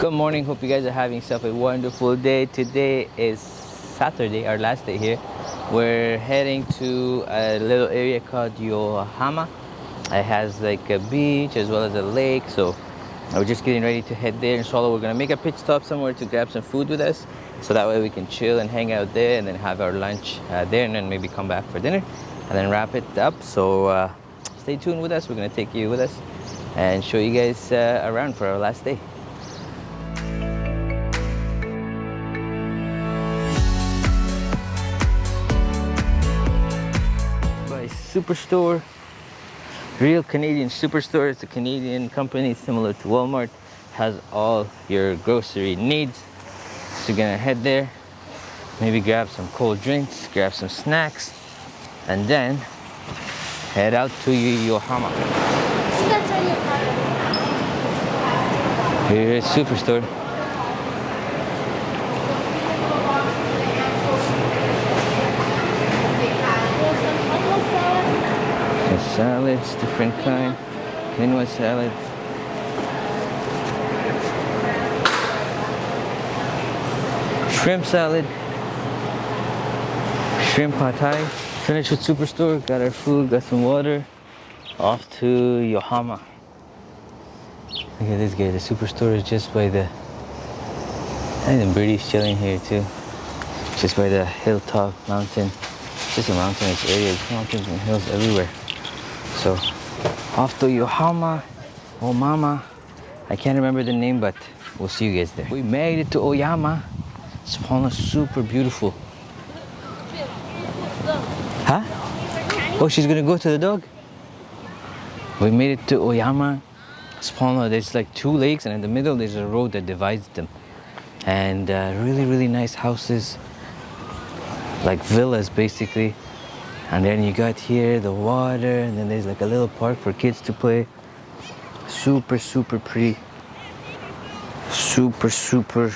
Good morning. Hope you guys are having yourself a wonderful day. Today is Saturday, our last day here. We're heading to a little area called Yohama. It has like a beach as well as a lake. So we're just getting ready to head there. Inshallah, we're gonna make a pit stop somewhere to grab some food with us. So that way we can chill and hang out there and then have our lunch uh, there and then maybe come back for dinner and then wrap it up. So uh, stay tuned with us. We're gonna take you with us and show you guys uh, around for our last day. Superstore. Real Canadian Superstore. It's a Canadian company similar to Walmart. Has all your grocery needs. So you're gonna head there, maybe grab some cold drinks, grab some snacks, and then head out to Yohama. Here is Superstore. Salads, different kind. Quinoa salad. Shrimp salad. Shrimp pad thai. Finished with Superstore. Got our food, got some water. Off to Yohama. Look at this guy. The Superstore is just by the... Think the British chilling here too. Just by the hilltop mountain. Just a mountainous area. Mountains and hills everywhere. So off to Yohama, Omama. I can't remember the name, but we'll see you guys there. We made it to Oyama. Subhanallah, super beautiful. Huh? Oh, she's gonna go to the dog? We made it to Oyama. Subhanallah, there's like two lakes, and in the middle there's a road that divides them. And uh, really, really nice houses, like villas basically. And then you got here the water, and then there's like a little park for kids to play. Super, super pretty. Super, super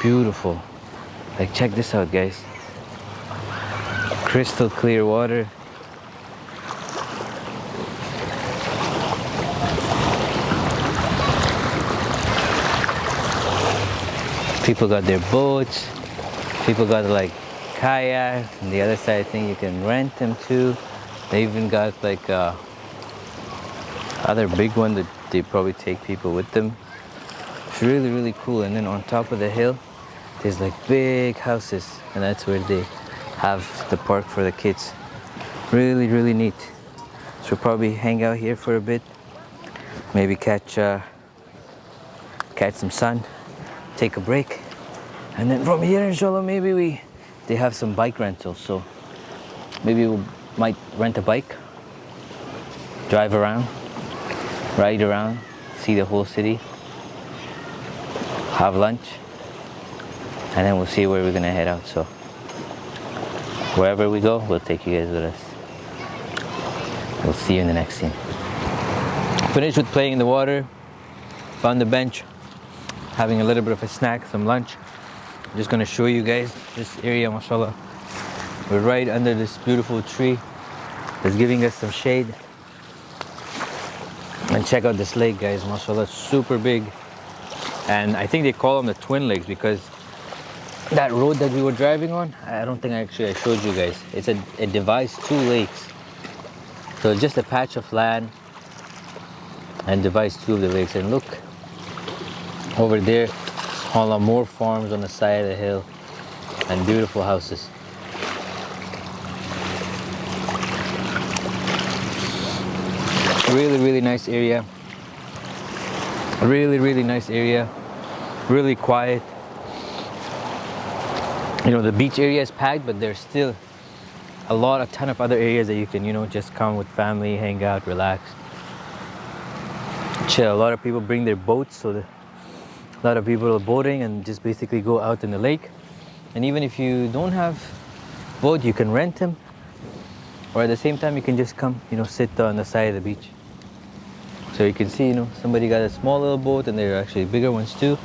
beautiful. Like, check this out, guys. Crystal clear water. People got their boats. People got like kayak. And the other side, I think you can rent them too. They even got like uh, other big one that they probably take people with them. It's really, really cool. And then on top of the hill, there's like big houses, and that's where they have the park for the kids. Really, really neat. So we'll probably hang out here for a bit, maybe catch uh, catch some sun, take a break, and then from here, inshallah, maybe we they have some bike rentals. So maybe we might rent a bike, drive around, ride around, see the whole city, have lunch, and then we'll see where we're gonna head out. So wherever we go, we'll take you guys with us. We'll see you in the next scene. Finished with playing in the water, found the bench, having a little bit of a snack, some lunch. I'm just gonna show you guys this area, mashallah. We're right under this beautiful tree that's giving us some shade. And check out this lake, guys, mashallah, super big. And I think they call them the twin lakes because that road that we were driving on, I don't think actually I showed you guys. It's a, it divides two lakes. So it's just a patch of land and divides two of the lakes. And look, over there, all more farms on the side of the hill and beautiful houses. Really, really nice area. Really, really nice area. Really quiet. You know, the beach area is packed, but there's still a lot, a ton of other areas that you can, you know, just come with family, hang out, relax, chill. A lot of people bring their boats, so the, a lot of people are boating and just basically go out in the lake. And even if you don't have boat, you can rent them. Or at the same time, you can just come, you know, sit on the side of the beach. So you can see, you know, somebody got a small little boat and there are actually bigger ones too.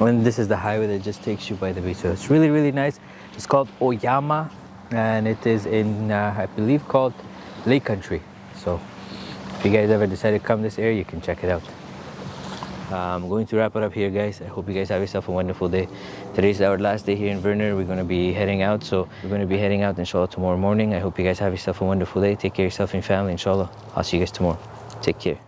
And this is the highway that just takes you by the beach. So it's really, really nice. It's called Oyama and it is in, uh, I believe, called Lake Country. So if you guys ever decide to come this area, you can check it out. I'm going to wrap it up here, guys. I hope you guys have yourself a wonderful day. Today's our last day here in Vernon. We're going to be heading out. So we're going to be heading out, inshallah, tomorrow morning. I hope you guys have yourself a wonderful day. Take care of yourself and family, inshallah. I'll see you guys tomorrow. Take care.